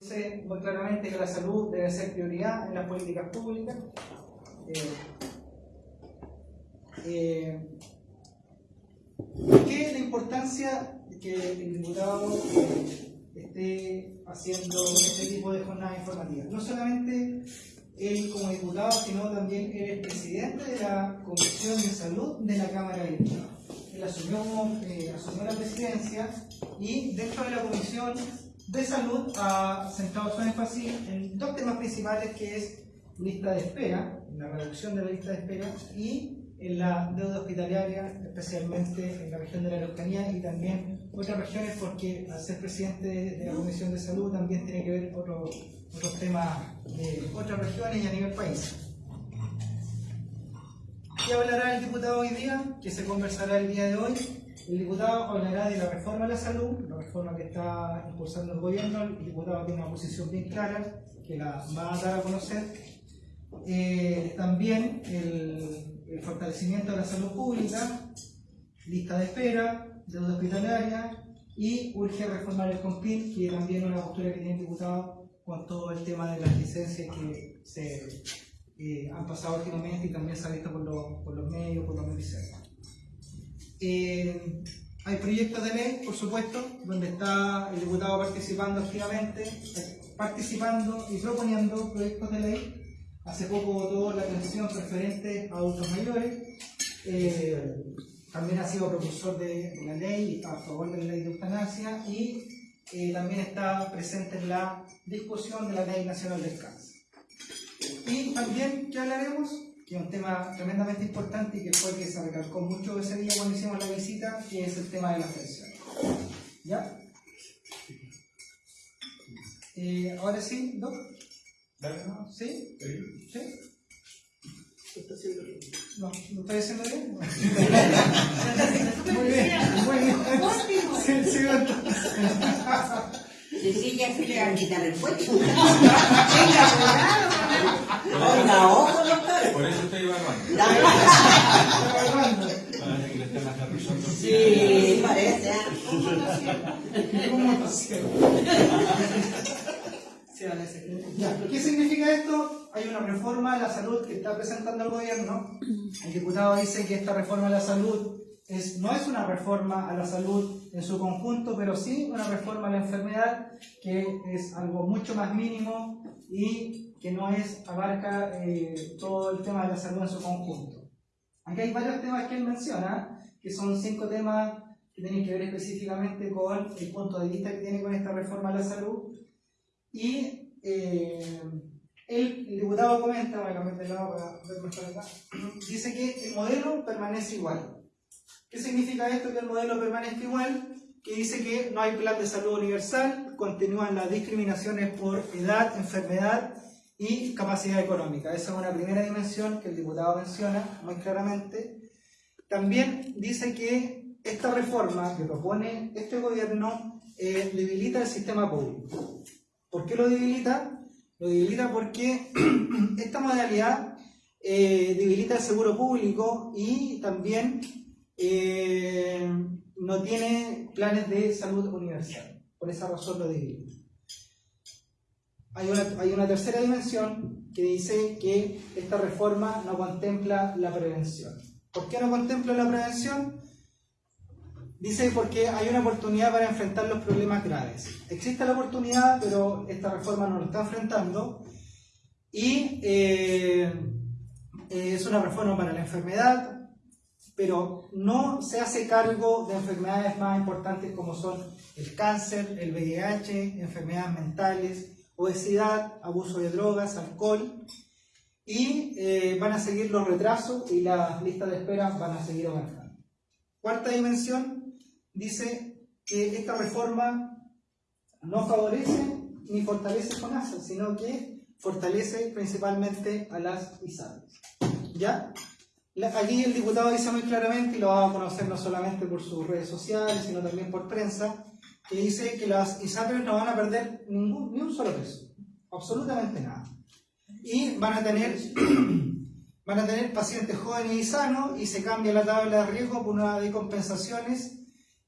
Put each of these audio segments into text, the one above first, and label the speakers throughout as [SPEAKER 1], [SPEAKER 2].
[SPEAKER 1] dice muy claramente que la salud debe ser prioridad en las políticas públicas. Eh, eh, ¿Por qué la importancia que el diputado eh, esté haciendo este tipo de jornadas informativas? No solamente él como diputado, sino también él es presidente de la Comisión de Salud de la Cámara de Diputados. Él asumió, eh, asumió la presidencia y dentro de la Comisión de Salud ha centrado su énfasis en dos temas principales que es lista de espera, la reducción de la lista de espera y en la deuda hospitalaria, especialmente en la región de la Araucanía y también otras regiones, porque al ser presidente de la Comisión de Salud también tiene que ver otros otros temas de otras regiones y a nivel país. ¿Qué hablará el diputado hoy día? ¿Qué se conversará el día de hoy? El diputado hablará de la reforma de la salud, la reforma que está impulsando el gobierno. El diputado tiene una posición bien clara que la va a dar a conocer. Eh, también el, fortalecimiento de la salud pública, lista de espera, deuda hospitalaria y urge reformar el COMPIN, que también es una postura que tiene el diputado con todo el tema de las licencias que se eh, han pasado últimamente y también se ha visto por, los, por los medios, por los medios. Eh, hay proyectos de ley, por supuesto, donde está el diputado participando activamente, participando y proponiendo proyectos de ley Hace poco votó la atención preferente a adultos mayores. Eh, también ha sido propulsor de, la ley, a favor de la ley de eutanasia y eh, también está presente en la discusión de la ley nacional del cáncer. Y también, ¿qué hablaremos? Que es un tema tremendamente importante y que fue el que se recalcó mucho ese día cuando hicimos la visita, que es el tema de las pensiones. ¿Ya? Eh, ahora sí, Doc. ¿Sí? ¿Sí? bien? No, ¿lo estoy haciendo bien? muy bien, muy bien. Sí, sí,
[SPEAKER 2] Sí, sí, ya se le va a quitar el puesto. Venga, cuidado. Oiga, ojo, doctor.
[SPEAKER 3] Por eso estoy evaluando.
[SPEAKER 1] evaluando.
[SPEAKER 3] Parece que le están aterrizando.
[SPEAKER 2] Sí, parece.
[SPEAKER 1] ¿Cómo está ¿Qué significa esto? Hay una reforma de la salud que está presentando el gobierno. El diputado dice que esta reforma de la salud es, no es una reforma a la salud en su conjunto, pero sí una reforma a la enfermedad, que es algo mucho más mínimo y que no es, abarca eh, todo el tema de la salud en su conjunto. Aquí hay varios temas que él menciona, que son cinco temas que tienen que ver específicamente con el punto de vista que tiene con esta reforma a la salud y eh, el, diputado comenta, cambiar de lado para acá, dice que el modelo permanece igual. ¿Qué significa esto que el modelo permanezca igual? Que dice que no hay plan de salud universal, continúan las discriminaciones por edad, enfermedad y capacidad económica. Esa es una primera dimensión que el diputado menciona muy claramente. También dice que esta reforma que propone este gobierno eh, debilita el sistema público. ¿Por qué lo debilita? Lo debilita porque esta modalidad eh, debilita el seguro público y también eh, no tiene planes de salud universal. Por esa razón lo debilita. Hay una, tercera dimensión que dice que esta reforma no contempla la prevención. ¿Por qué no contempla la prevención? Dice porque hay una oportunidad para enfrentar los problemas graves. Existe la oportunidad, pero esta reforma no lo está enfrentando. Y eh, es una reforma para la enfermedad, pero no se hace cargo de enfermedades más importantes como son el cáncer, el VIH, enfermedades mentales, obesidad, abuso de drogas, alcohol. Y eh, van a seguir los retrasos y las listas de espera van a seguir avanzando. Cuarta dimensión, dice que esta reforma no favorece ni fortalece FONASA, sino que fortalece principalmente a las ISAPRES. ¿Ya? Aquí el diputado dice muy claramente, y lo va a conocer no solamente por sus redes sociales, sino también por prensa, que dice que las ISAPRES no van a perder ningún, ni un solo peso, absolutamente nada. Y van a tener van a tener pacientes jóvenes y sanos y se cambia la tabla de riesgo por una de compensaciones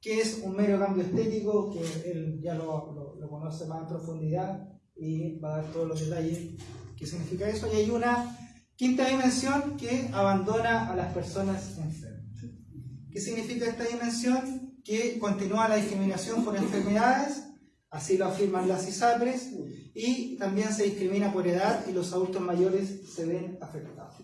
[SPEAKER 1] que es un mero cambio estético, que él ya lo, lo, conoce más en profundidad, y va a dar todos los detalles qué significa eso. Y hay una quinta dimensión que abandona a las personas enfermas. ¿Qué significa esta dimensión? Que continúa la discriminación por enfermedades, así lo afirman las ISAPRES, y también se discrimina por edad y los adultos mayores se ven afectados.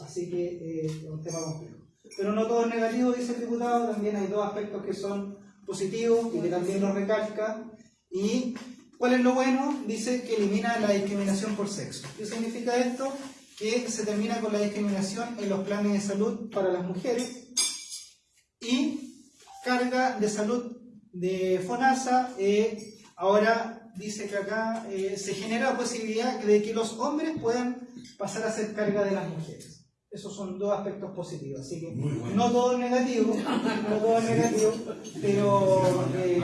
[SPEAKER 1] Así que eh, es un tema complejo. Pero no todo es negativo, dice el diputado, también hay dos aspectos que son positivos y que también lo recalca. ¿Y cuál es lo bueno? Dice que elimina la discriminación por sexo. ¿Qué significa esto? Que se termina con la discriminación en los planes de salud para las mujeres y carga de salud de FONASA. eh, ahora dice que acá eh, se genera la posibilidad de que los hombres puedan pasar a ser carga de las mujeres. Esos son dos aspectos positivos, así que no todo es negativo, no todo es negativo, pero eh,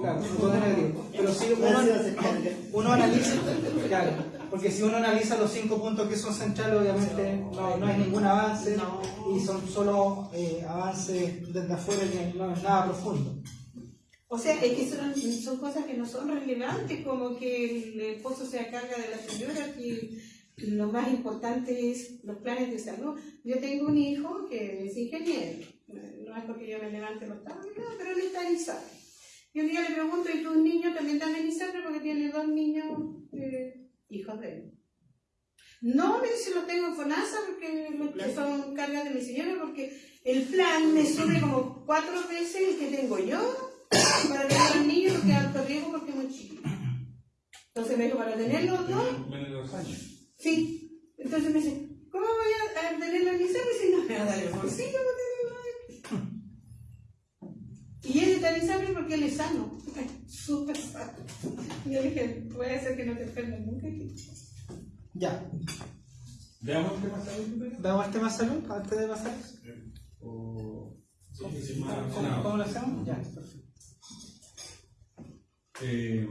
[SPEAKER 1] claro, no todo es negativo. Pero si uno, uno analiza, claro, porque si uno analiza los cinco puntos que son centrales, obviamente no, no hay ningún avance y son solo eh, avances desde afuera que no es nada profundo.
[SPEAKER 4] O sea, es que son, son cosas que no son relevantes, como que el esposo se carga de la señora, que lo más importante es los planes de salud. Yo tengo un hijo que es ingeniero, no es porque yo me levante los tablos, pero él está en ISAPRE. Y un día le pregunto, ¿y tus niños también están en ISAPRE? Porque tiene dos niños eh, hijos de él. No, me dice, los tengo en FONASA porque son cargas de mi señora, porque el plan me sube como cuatro veces el que tengo yo para tener al niño porque es alto riesgo porque es muy chico. Entonces me dijo, para tener los dos,
[SPEAKER 3] Menos años.
[SPEAKER 4] sí. Entonces me dice, ¿cómo voy a, tener la licencia si no me va a dar el bolsillo tenerlo ahí? Y él está en porque él es sano, súper sano. Y yo dije, puede ser que no te enfermes nunca.
[SPEAKER 1] Ya,
[SPEAKER 3] Veamos pasa ahí, Pepe.
[SPEAKER 1] ¿damos el tema salud antes de pasar?
[SPEAKER 3] O-
[SPEAKER 1] ¿Cómo,
[SPEAKER 3] Sí, sí, más
[SPEAKER 1] cómo-
[SPEAKER 3] nada.
[SPEAKER 1] cómo lo hacemos? Ya, perfecto.
[SPEAKER 3] Eh,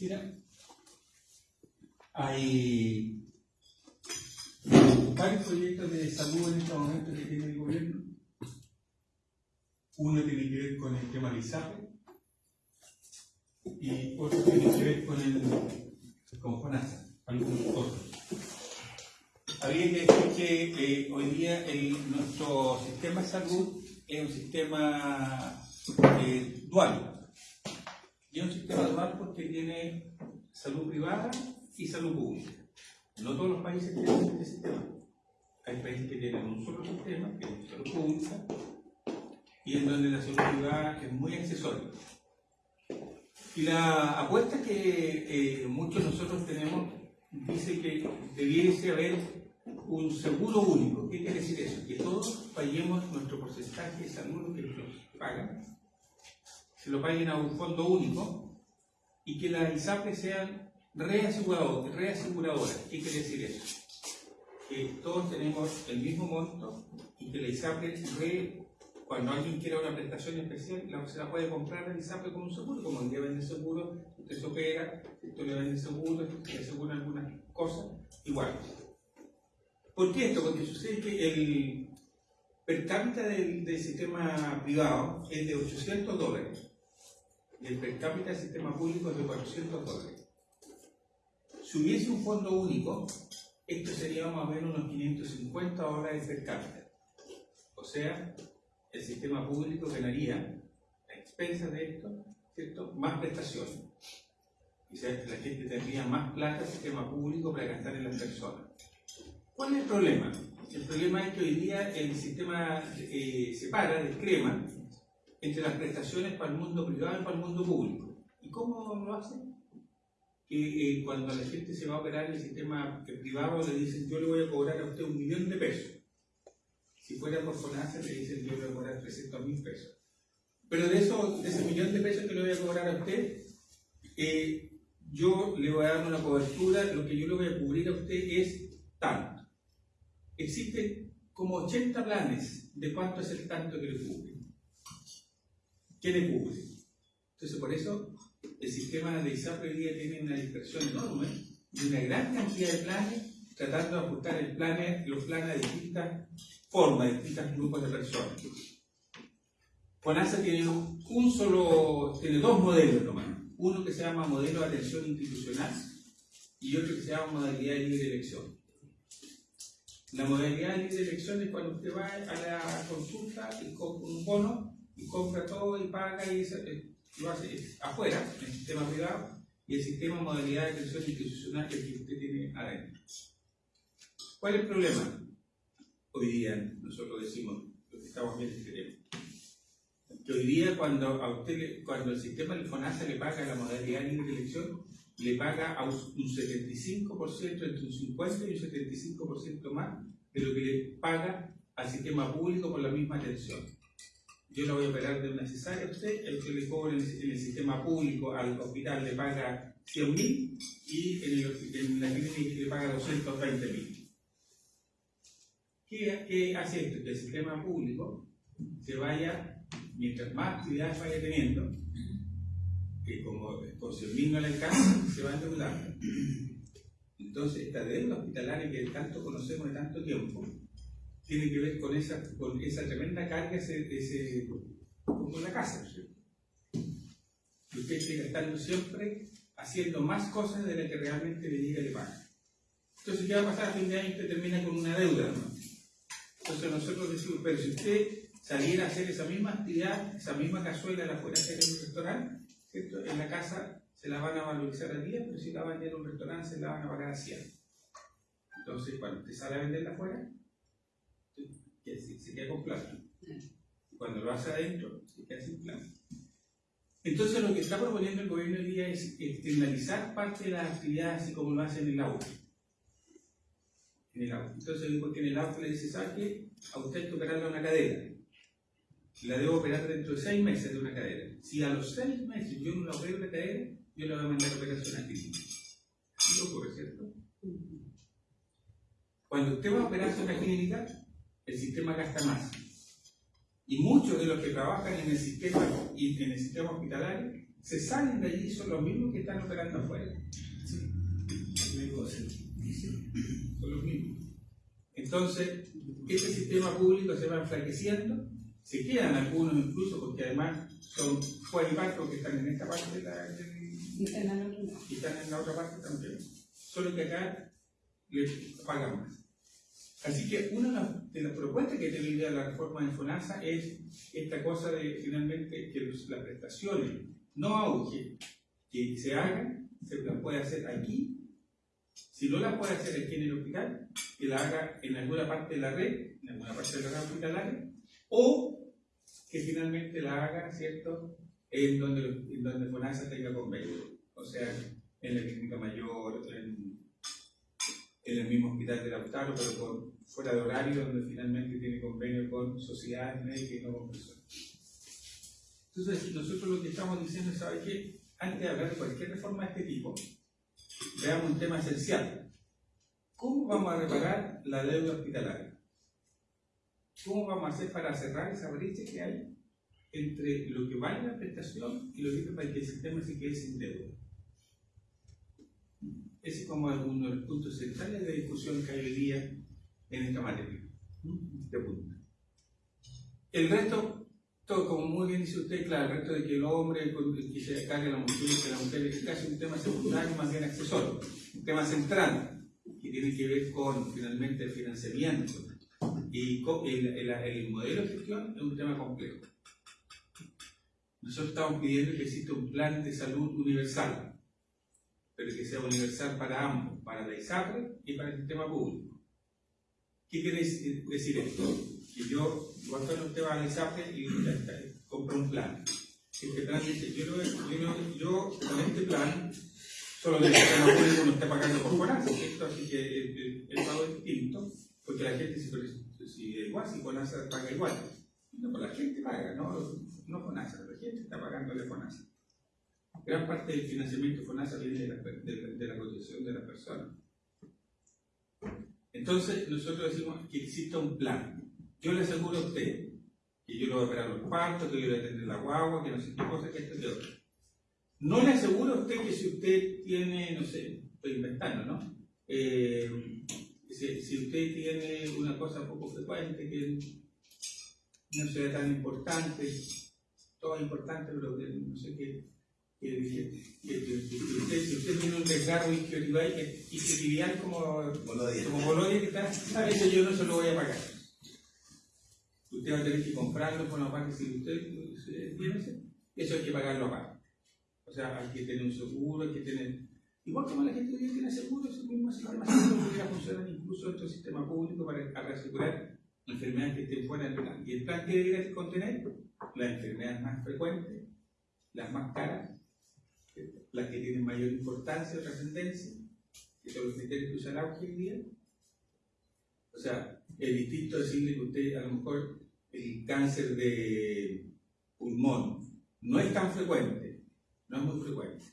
[SPEAKER 3] mira, hay varios proyectos de salud en este momento que tiene el gobierno. Uno tiene que ver con el tema de ISAPRE y otro tiene que ver con el con FONASA, algunos otros. Habría que decir que eh, hoy día nuestro sistema de salud es un sistema eh, dual. Y es un sistema dual porque tiene salud privada y salud pública. No todos los países tienen este sistema. Hay países que tienen un solo sistema, que es salud pública, y en donde la salud privada es muy accesoria. Y la apuesta que eh, muchos de nosotros tenemos dice que debiese haber un seguro único. ¿Qué quiere decir eso? Que todos paguemos nuestro porcentaje de salud que nos pagan, se lo paguen a un fondo único y que las ISAPRE sean reaseguradoras. reaseguradoras. ¿Qué quiere decir eso? Que todos tenemos el mismo monto y que la ISAPRE, re- cuando alguien quiera una prestación especial, la, se la puede comprar ISAPRE con un seguro, como el día vende seguro, usted se opera, esto le vende seguro, le asegura algunas cosas, igual. ¿Por qué esto? Porque sucede que el per cápita del, del sistema privado es de 800 dólares y el per cápita del sistema público es de 400 dólares. Si hubiese un fondo único, esto sería más o menos unos 550 dólares per cápita. O sea, el sistema público ganaría a expensas de esto, ¿cierto? Más prestaciones. Sea, la gente tendría más plata al sistema público para gastar en las personas. ¿Cuál es el problema? El problema es que hoy día el sistema eh, separa, discrema, entre las prestaciones para el mundo privado y para el mundo público. ¿Y cómo lo hace? Que eh, cuando la gente se va a operar en el sistema privado le dicen yo le voy a cobrar a usted un millón de pesos. Si fuera por FONASA le dicen yo voy a cobrar 300 mil pesos. Pero de, eso, de ese millón de pesos que le voy a cobrar a usted, eh, yo le voy a dar una cobertura, lo que yo le voy a cubrir a usted es tanto. Existen como 80 planes de cuánto es el tanto que le cubre. ¿Qué le cubre? Entonces, por eso el sistema de ISAPRE día tiene una dispersión enorme y una gran cantidad de planes tratando de ajustar el plan, los planes a distintas formas, distintos grupos de personas. FONASA tiene un solo, tiene dos modelos nomás. uno que se llama modelo de atención institucional y otro que se llama modalidad de libre elección. La modalidad de libre elección es cuando usted va a la consulta y compra un bono y compra todo y paga y eso, eh, lo hace afuera, en el sistema privado, y el sistema modalidad de atención institucional que usted tiene adentro. ¿Cuál es el problema? Hoy día nosotros decimos, lo que estamos viendo este tema, que hoy día cuando a usted cuando el sistema de FONASA le paga la modalidad de libre elección, le paga a un un 75%, entre un 50 y un 75% más de lo que le paga al sistema público por la misma atención. Yo la voy a operar de una cesárea a usted, el que le cobra en el, sistema público al hospital le paga 100 mil y en, el- en la clínica le paga 220 mil. ¿Qué, ¿Qué hace esto? Que el sistema público se vaya, mientras más actividades vaya teniendo, que como con 100 mil no le alcanza, se va endeudando. Entonces, esta deuda hospitalaria que tanto conocemos de tanto tiempo, tiene que ver con esa, con esa tremenda carga ese, ese, con la casa. Que usted esté gastando siempre haciendo más cosas de las que realmente le llega y le paga. Entonces, ¿qué va a pasar a fin de año? Usted termina con una deuda. ¿no? Entonces, nosotros decimos, pero si usted saliera a hacer esa misma actividad, esa misma cazuela la fuera a hacer en un restaurante, ¿cierto? en la casa se la van a valorizar a 10, pero si la van a vender en un restaurante se la van a pagar a 100. Entonces, cuando usted sale a venderla afuera, se, se queda con plata. Cuando lo hace adentro, se queda sin plata. Entonces lo que está proponiendo el gobierno hoy día es externalizar parte de las actividades así como lo hace en el auto. Entonces, porque en el auto le dice, ¿sabe qué? A usted tocará una cadera. La debo operar dentro de seis meses de una cadera. Si a los seis meses yo no la opero la cadera, yo le voy a mandar operación a clínica. Así lo ocurre, ¿cierto? Cuando usted va a operarse en una clínica, el sistema gasta más. Y muchos de los que trabajan en el sistema, en el sistema hospitalario se salen de allí y son los mismos que están operando afuera. Son los mismos. Entonces, este sistema público se va enflaqueciendo, se quedan algunos incluso porque además son cuadripartos que están en esta parte de la, del- y están en la otra parte también. Solo que acá les pagan más. Así que una de las, propuestas que día la reforma de FONASA es esta cosa de finalmente que los- las prestaciones no auge, que se hagan, se las puede hacer aquí. Si no las puede hacer aquí en el hospital, que la haga en alguna parte de la red, en alguna parte de la red hospitalaria, o que finalmente la haga, ¿cierto?, en donde, en donde FONASA tenga convenio. O sea, en la clínica mayor, en, en el mismo hospital de Lautaro, pero con, fuera de horario, donde finalmente tiene convenio con sociedades médicas y no con personas. Entonces, nosotros lo que estamos diciendo ¿sabe qué? Antes de hablar de cualquier reforma de este tipo, veamos un tema esencial. ¿Cómo vamos a reparar la deuda hospitalaria? ¿Cómo vamos a hacer para cerrar esa brecha que hay entre lo que vale la prestación y lo que para que el sistema se quede sin deuda? Ese es como uno de los puntos centrales de discusión que hay hoy día en esta materia. Este punto. El resto, todo como muy bien dice usted, claro, el resto de que el hombre que se cargue la mujer, que la mujer es un tema secundario, más bien accesorio. Un tema central, que tiene que ver con finalmente el financiamiento. Y el, el- el modelo de gestión es un tema complejo. Nosotros estamos pidiendo que exista un plan de salud universal, pero que sea universal para ambos, para la ISAPRE y para el sistema público. ¿Qué quiere decir esto? Que yo, cuando usted va a la ISAPRE y compra un plan. Este plan dice, yo, yo, yo con este plan, solo que el sistema no está pagando por FONASA, ¿cierto? Así que el, el- el pago es distinto, porque la gente si es igual, si paga igual. No, pues la gente paga, no, no la gente está pagando de FONASA. Gran parte del financiamiento FONASA viene de la, de, la- de la cotización de las personas. Entonces, nosotros decimos que exista un plan. Yo le aseguro a usted que yo le voy a operar los partos, que le voy a atender la guagua, que no sé qué cosa, que esto y que otro. No le aseguro a usted que si usted tiene, no sé, estoy inventando, ¿no? Eh, si, si usted tiene una cosa poco frecuente que no sea tan importante, todo es importante, pero no sé qué, que, que- que- que- que usted, si usted tiene un desgarro isquiotibial como
[SPEAKER 5] Bolodia.
[SPEAKER 3] como Bolonia que está, a eso yo no se lo voy a pagar. Usted va a tener que comprarlo con la parte si usted tiene ese, eso hay que pagarlo aparte. O sea, hay que tener un seguro, hay que tener. Igual como la gente que tiene seguro, ese mismo sistema seguro podría funcionar incluso en nuestro sistema público para, asegurar enfermedades que estén fuera del plan. Y el plan que debería contener las enfermedades más frecuentes, las más caras, las que tienen mayor importancia o trascendencia, que son los criterios que usa el auge hoy día. O sea, es distinto decirle que usted a lo mejor el cáncer de pulmón no es tan frecuente, no es muy frecuente,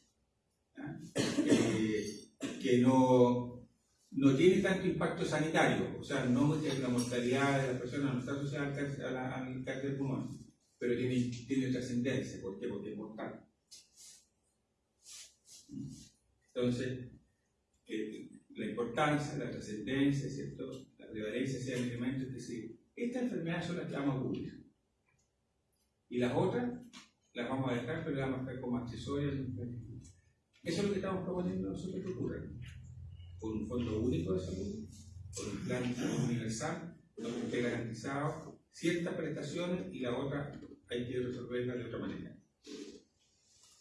[SPEAKER 3] que no, no tiene tanto impacto sanitario, o sea, no la mortalidad de las personas no está asociada al cáncer, la- al cáncer de pulmón, pero tiene, tiene trascendencia, ¿por qué? Porque es mortal. Entonces, la importancia, la trascendencia, ¿cierto? la prevalencia sean elementos que sí. Estas enfermedades son las que vamos a cubrir. Y las otras las vamos a dejar, pero las vamos a dejar como accesorios. Eso es lo que estamos proponiendo nosotros que ocurra. Con un fondo único de salud, con un plan de salud universal, donde esté garantizado ciertas prestaciones y la otra hay que resolverla de otra manera.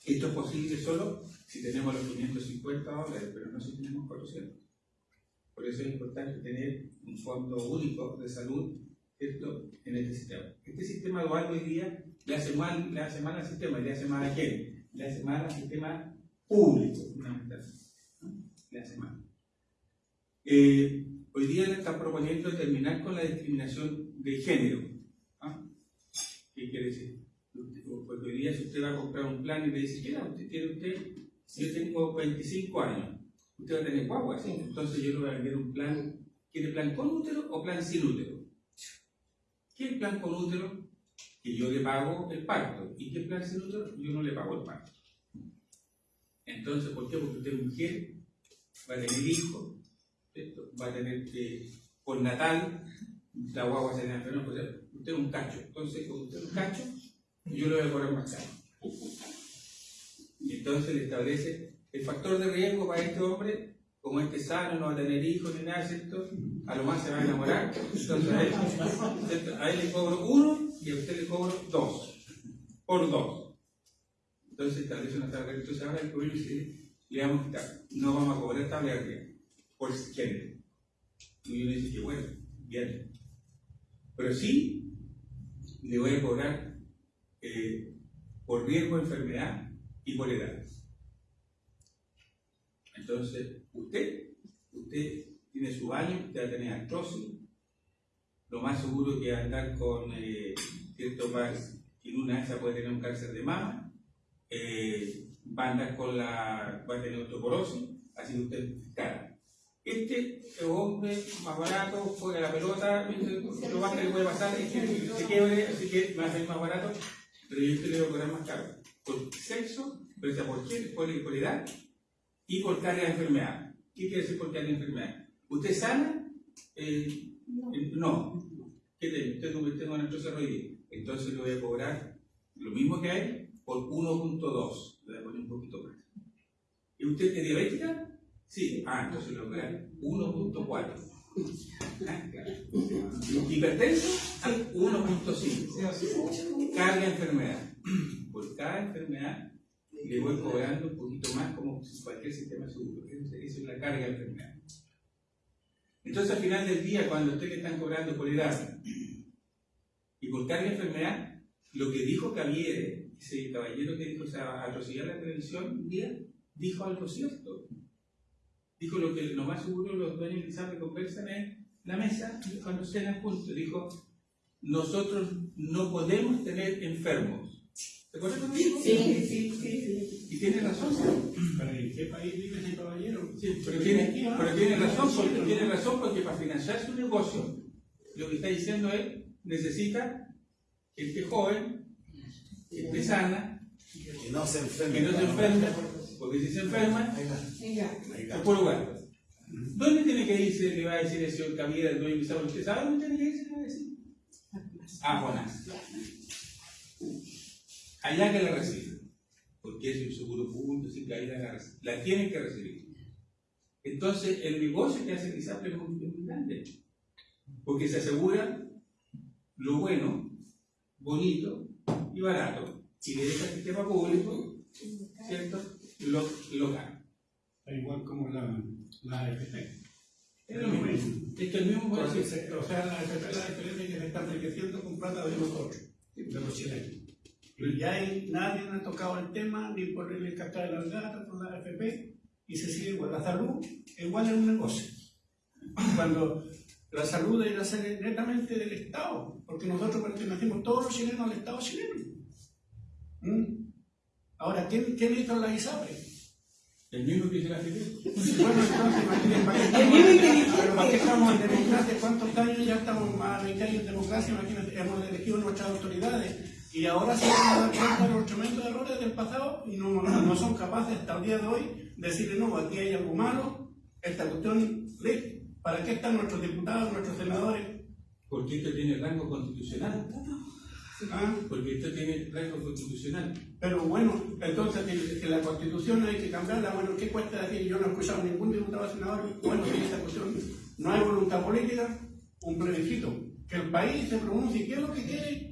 [SPEAKER 3] Esto es posible solo si tenemos los 550 dólares, pero no si tenemos 400. Por eso es importante tener un fondo único de salud ¿cierto? en este sistema. Este sistema dual hoy día le hace mal, le al sistema, le hace mal a quién? Le hace mal al sistema público, fundamentalmente. Le hace mal. Eh, hoy día le están proponiendo terminar con la discriminación de género. ¿ah? ¿Qué quiere decir? Porque hoy día si usted va a comprar un plan y le dice, ¿qué edad usted tiene usted? Yo tengo 25 años. Usted va a tener guagua. Entonces yo le voy a vender un plan. ¿Quiere plan con útero o plan sin útero? ¿Qué plan con útero? Que yo le pago el parto. ¿Y qué plan sin útero? Yo no le pago el parto. Entonces, ¿por qué? Porque usted es mujer, va a tener ¿cierto? va a tener que, por natal, la guagua se le enferma, pues, usted es un cacho. Entonces, como usted es un cacho, yo le voy a cobrar más caro. Y entonces le establece el factor de riesgo para este hombre, como este sano, no va a tener hijos ni nada, ¿cierto? A lo más se va a enamorar. Entonces a él, a él le cobro uno y a usted le cobro dos. Por dos. Entonces establece una tabla. Entonces ahora el gobierno dice, le vamos a quitar. No vamos a cobrar tabla riesgo. Por género. Y uno dice que bueno, bien. Pero sí, le voy a cobrar eh, por riesgo enfermedad y por edad. Entonces, usted, usted tiene su baño, usted va a tener artrosis, lo más seguro que va a andar con eh, cierto más, en una de esas puede tener un cáncer de mama, eh, va a andar con la, va a tener osteoporosis, así que usted es cara. Este hombre más barato, juega la pelota, lo más que le puede pasar es que se quiebre, así que va a ser más barato, pero yo este le voy a cobrar más caro. Por sexo, pero por qué, por, por edad y por carga de enfermedad. ¿Qué quiere decir por carga de enfermedad? ¿Usted sana? Eh, eh, no. ¿Qué tiene? Usted no tengo. Entonces le voy a cobrar lo mismo que hay por 1.2. Le voy a poner un poquito más. ¿Y usted es diabética? Sí. Ah, entonces le voy a cobrar 1.4. Ah, claro. ¿Hipertenso? Ah, 1.5. Carga enfermedad. Por cada enfermedad le voy cobrando un poquito más como cualquier sistema seguro. Eso es la carga de enfermedad. Entonces al final del día, cuando a usted le están cobrando por edad y por carga enfermedad, lo que dijo Javier, ese caballero que dijo atrocidad en la televisión un día, dijo algo cierto. Dijo lo que lo más seguro los dueños de Lizardo conversan en la mesa cuando cenan juntos. Dijo, nosotros no podemos tener enfermos. ¿Te acuerdas que dijo?
[SPEAKER 2] Sí, sí, sí.
[SPEAKER 3] Y tiene razón.
[SPEAKER 5] ¿Pero en qué país vive ese caballero?
[SPEAKER 3] Sí, pero tiene, pero tiene razón, porque, tiene razón porque para financiar su negocio, lo que está diciendo es, necesita gente joven, gente sana,
[SPEAKER 5] Que no se enferme.
[SPEAKER 3] que no se enferme, porque si se enferma, es por lugar. ¿Dónde tiene que irse? Le va a decir el señor Camila, el dueño de Pizarro. ¿Usted sabe dónde tiene que irse? A decir. A Jonás. Allá que le recibe. porque es un seguro público, así que ahí la, la tienen que recibir. Entonces, el negocio que hace el ISAPRE es muy, grande, porque se asegura lo bueno, bonito y barato, y le deja al sistema público, ¿cierto? Lo, lo caro.
[SPEAKER 5] Igual como la, la AFP.
[SPEAKER 3] Es lo mismo. Es que el mismo puede
[SPEAKER 5] O sea, la AFP la diferencia es que se está enriqueciendo con plata de nosotros, de los chilenos. Y ya hay, nadie ha tocado el tema, ni por el cascar de las gatas, por la AFP, y se sigue igual. La salud igual es un negocio. Cuando la salud debe ser netamente del Estado, porque nosotros pertenecemos todos los chilenos al Estado chileno. ¿Mm? Ahora, ¿quién, quién hizo la ISAPRE?
[SPEAKER 3] El mismo que hizo la AFP.
[SPEAKER 5] Bueno, entonces, imagínense, ¿para qué estamos, pero ¿para qué estamos en democracia? ¿Cuántos años ya estamos más de 20 años en democracia? Imagínate, hemos elegido nuestras autoridades y ahora se van a dar cuenta de los tremendos errores del pasado y no, no, son capaces hasta el día de hoy de decirle, no, aquí hay algo malo, esta cuestión, listo. ¿Para qué están nuestros diputados, nuestros senadores?
[SPEAKER 3] Porque esto tiene rango constitucional.
[SPEAKER 5] ¿Ah?
[SPEAKER 3] Porque esto tiene rango constitucional.
[SPEAKER 5] Pero bueno, entonces que, la constitución hay que cambiarla, bueno, ¿qué cuesta decir? Yo no he escuchado a ningún diputado senador, bueno, que esta cuestión no hay voluntad política, un plebiscito, que el país se pronuncie qué es lo que quiere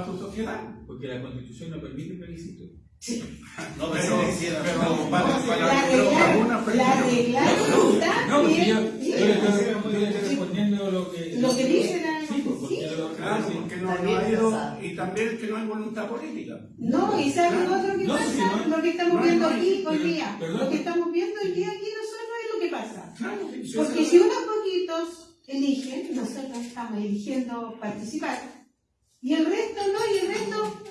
[SPEAKER 5] sociedad.
[SPEAKER 3] Porque la constitución no permite plebiscito.
[SPEAKER 5] No,
[SPEAKER 2] pero-
[SPEAKER 5] pero
[SPEAKER 4] La
[SPEAKER 5] para, pero para
[SPEAKER 4] arreglar,
[SPEAKER 5] alguna
[SPEAKER 4] la
[SPEAKER 5] plebiscito.
[SPEAKER 4] arreglar está
[SPEAKER 3] No, porque yo,
[SPEAKER 4] bien,
[SPEAKER 3] yo estoy, yo le estoy respondiendo lo que.
[SPEAKER 4] Lo que dice la-
[SPEAKER 3] Sí, porque
[SPEAKER 4] sí.
[SPEAKER 3] lo
[SPEAKER 5] Claro,
[SPEAKER 3] sí.
[SPEAKER 5] porque no, no ha ido, y también que no hay voluntad política.
[SPEAKER 4] No, y ¿saben
[SPEAKER 5] Claro.
[SPEAKER 4] otro que
[SPEAKER 3] No,
[SPEAKER 4] pasa? lo que estamos viendo aquí hoy día.
[SPEAKER 3] perdón.
[SPEAKER 4] Lo que estamos viendo hoy día aquí nosotros es lo que pasa.
[SPEAKER 5] Claro, sí, sí,
[SPEAKER 4] Porque si unos poquitos eligen, nosotros estamos eligiendo participar, y el resto no, y el resto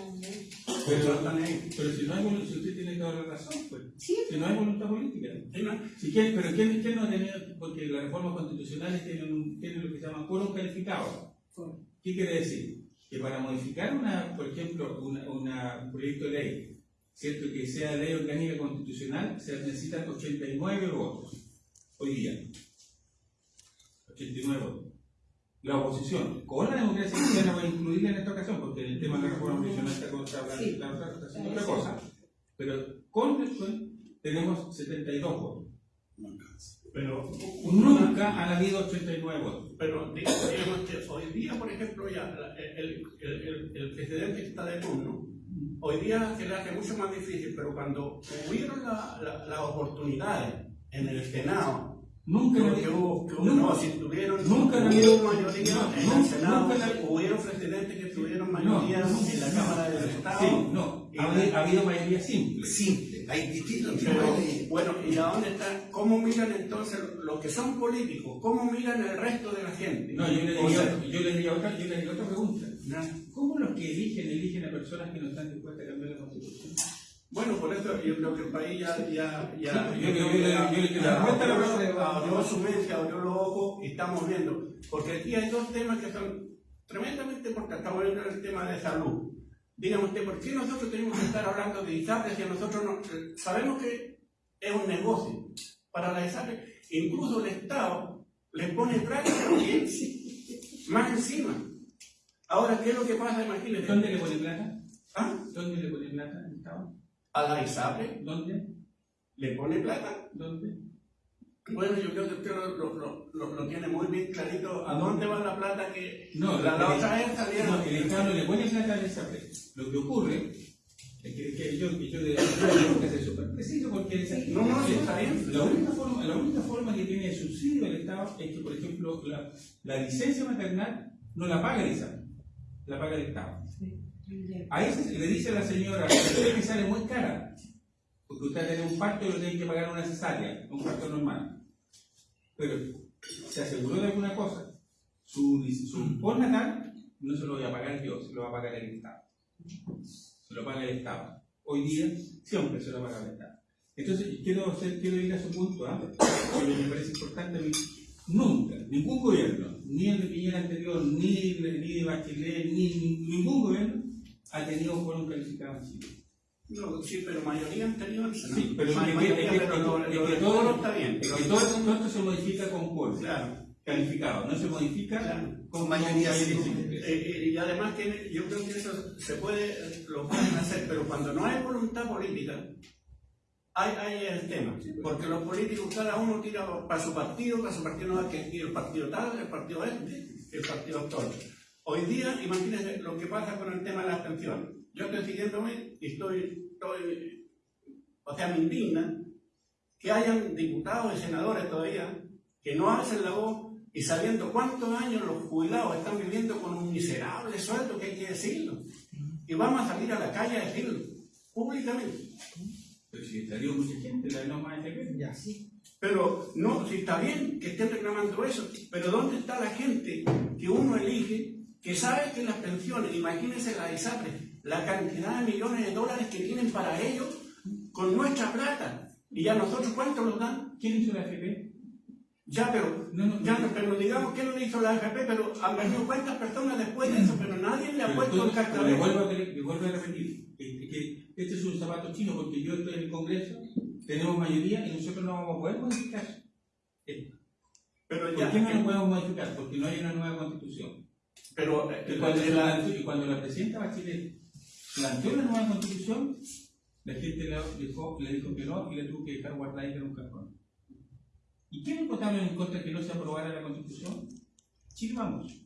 [SPEAKER 3] Pero, pero si no hay voluntad, si usted tiene toda la razón, pues.
[SPEAKER 4] sí.
[SPEAKER 3] Si no hay voluntad política. Si quiere, pero ¿quién, quién no ha tenido? Porque las reformas constitucionales tienen, un- tienen lo que se llama quórum calificado. ¿Qué quiere decir? Que para modificar una, por ejemplo, una, una- un proyecto de ley, ¿cierto? Que sea ley orgánica constitucional, se necesitan 89 votos. Hoy día. 89 votos. La oposición, con la democracia cristiana voy a incluirla en esta ocasión, porque el tema de la reforma constitucional está, con- está hablando-
[SPEAKER 4] Sí.
[SPEAKER 3] está- está- está haciendo otra cosa. Pero con después tenemos 72 votos.
[SPEAKER 5] Pero
[SPEAKER 3] Nunca han habido 89 votos.
[SPEAKER 5] Pero digamos que hoy día, por ejemplo, ya la- el, el, el, el presidente que está de turno, hoy día se le hace mucho más difícil, pero cuando hubieron la- la- las oportunidades en el Senado,
[SPEAKER 3] Nunca
[SPEAKER 5] que hubo-
[SPEAKER 3] nunca-
[SPEAKER 5] no, si tuvieron
[SPEAKER 3] nunca
[SPEAKER 5] mayoría
[SPEAKER 3] no,
[SPEAKER 5] en el Senado,
[SPEAKER 3] nunca han-
[SPEAKER 5] hubieron presidentes que tuvieron
[SPEAKER 3] No,
[SPEAKER 5] mayoría
[SPEAKER 3] no,
[SPEAKER 5] en la Cámara de Diputados.
[SPEAKER 3] Sí, no. Ha, habido- ha habido mayoría simple.
[SPEAKER 2] Simple, hay distintos tipos
[SPEAKER 5] Pero,
[SPEAKER 2] de...
[SPEAKER 5] bueno, ¿y a dónde está? ¿Cómo miran entonces los que son políticos? ¿Cómo miran el resto de la gente?
[SPEAKER 3] No, yo le
[SPEAKER 5] O sea,
[SPEAKER 3] diría, yo le diría otra, yo le diría otra pregunta.
[SPEAKER 5] ¿no?
[SPEAKER 3] ¿Cómo los que eligen, eligen a personas que no están dispuestas a cambiar la constitución?
[SPEAKER 5] Bueno, por eso yo creo que el país ya, ya, ya,
[SPEAKER 3] yo- la
[SPEAKER 5] abrió, su mente, abrió los ojos y estamos viendo. Porque aquí hay dos temas que son tremendamente importantes. Estamos viendo el tema de salud. Dígame usted, ¿por qué nosotros tenemos que estar hablando de ISAPRE si nosotros no, sabemos que es un negocio para la ISAPRE? Incluso el Estado le pone plata también, más encima. Ahora, ¿qué es lo que pasa? Imagínense.
[SPEAKER 3] ¿Dónde le pone plata?
[SPEAKER 5] ¿Ah?
[SPEAKER 3] ¿Dónde le pone plata el Estado?
[SPEAKER 5] A la ISAPRE
[SPEAKER 3] ¿Dónde?
[SPEAKER 5] le pone plata.
[SPEAKER 3] ¿Dónde?
[SPEAKER 5] Bueno, yo creo que usted lo, lo, lo, lo- lo tiene muy bien clarito. ¿A dónde va la plata que
[SPEAKER 3] No,
[SPEAKER 5] la, la
[SPEAKER 3] el-
[SPEAKER 5] otra vez salieron?
[SPEAKER 3] No, el Estado no le pone plata al ISAPRE. Lo que ocurre es que, que yo, que yo de- tengo que ser súper preciso porque esa-
[SPEAKER 5] No, no, sí, está bien.
[SPEAKER 3] La única, forma, la única forma que tiene de subsidio el Estado es que, por ejemplo, la, la licencia maternal no la paga el ISAPRE, la paga el Estado. Ahí se- le dice a la señora, usted me sale muy cara, porque usted tiene un parto y lo tiene que pagar una cesárea, un parto normal. Pero se aseguró de alguna cosa, su, su postnatal no se lo voy a pagar yo, se lo va a pagar el Estado. Se lo paga el Estado. Hoy día siempre se lo paga el Estado. Entonces, quiero, hacer, quiero ir a su punto, ¿ah? que me parece importante. Nunca, ningún gobierno, ni el de Piñera anterior, ni, ni de Bachelet, ni- ningún gobierno ha tenido un quórum calificado.
[SPEAKER 5] No, sí, pero mayoría han tenido el
[SPEAKER 3] Sí, pero es es
[SPEAKER 5] pero
[SPEAKER 3] es todo-
[SPEAKER 5] está bien.
[SPEAKER 3] Es que todo, esto se modifica con quórum.
[SPEAKER 5] Claro.
[SPEAKER 3] calificado, no se modifica
[SPEAKER 5] Claro.
[SPEAKER 3] con
[SPEAKER 6] mayoría.
[SPEAKER 5] Eh, eh, y además que yo creo que eso se puede, lo pueden hacer, pero cuando no hay voluntad política, hay, hay el tema. Porque los políticos, cada uno tira para su partido, para su partido no hay que ir el partido tal, el partido este, el partido otro. Hoy día, imagínense lo que pasa con el tema de las pensiones. Yo estoy siguiéndome y estoy, estoy o sea, me indigna que hayan diputados y senadores todavía que no hacen la voz y sabiendo cuántos años los jubilados están viviendo con un miserable sueldo, que hay que decirlo. Y vamos a salir a la calle a decirlo, públicamente.
[SPEAKER 3] Pero si salió mucha gente, la no más FP.
[SPEAKER 1] Ya.
[SPEAKER 5] Pero no, si está bien que estén reclamando eso, pero ¿dónde está la gente que uno elige, que sabe que las pensiones, imagínense la ISAPRE, la cantidad de millones de dólares que tienen para ellos con nuestra plata? ¿Y a nosotros cuánto nos dan?
[SPEAKER 3] ¿Quién hizo la FP?
[SPEAKER 5] Ya, pero,
[SPEAKER 3] No, no,
[SPEAKER 5] ya,
[SPEAKER 3] no.
[SPEAKER 5] no, pero digamos que lo hizo la AFP, pero han venido cuántas personas después de eso, pero nadie le ha
[SPEAKER 3] Pero
[SPEAKER 5] puesto el
[SPEAKER 3] le
[SPEAKER 5] cascabel.
[SPEAKER 3] vuelvo a, repetir, que, que este es un zapato chino porque yo estoy en el Congreso, tenemos mayoría y nosotros no vamos a poder modificar. Eh,
[SPEAKER 5] Pero
[SPEAKER 3] ¿Por
[SPEAKER 5] ya,
[SPEAKER 3] qué no lo podemos modificar? Porque no hay una nueva constitución.
[SPEAKER 5] Pero eh,
[SPEAKER 3] Y cuando,
[SPEAKER 5] la-
[SPEAKER 3] y cuando la presidenta Bachelet planteó la nueva constitución, la gente le dijo, le dijo que no y le tuvo que dejar guardar en un cajón. ¿Y quiénes votaron en contra de que no se aprobara la constitución? Chile Vamos.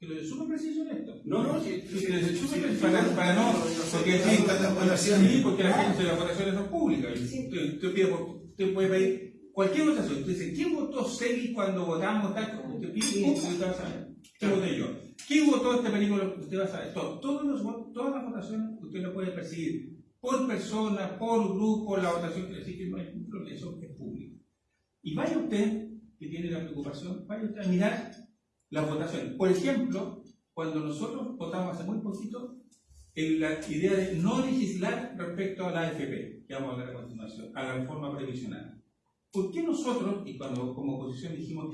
[SPEAKER 3] Que lo de súper preciso en esto.
[SPEAKER 5] no, no, si,
[SPEAKER 3] Sí, súper preciso para, para no. Porque sí,
[SPEAKER 6] las
[SPEAKER 3] sí, porque la gente, las votaciones son públicas.
[SPEAKER 4] Sí.
[SPEAKER 3] Usted, usted puede pedir cualquier votación. Usted dice, ¿quién votó Celi cuando votamos tal? Usted pide, usted va a saber. ¿Qué voté yo? ¿Quién votó este película? Usted va a saber. Todo- todos los todas las votaciones usted lo puede percibir por persona, por grupo, la votación, así que no hay ningún problema, eso es público. Y vaya usted, que tiene la preocupación, vaya usted a mirar las votaciones. Por ejemplo, cuando nosotros votamos hace muy poquito en la idea de no legislar respecto a la AFP, que vamos a hablar a continuación, a la reforma previsional. ¿Por qué nosotros, y cuando como oposición dijimos que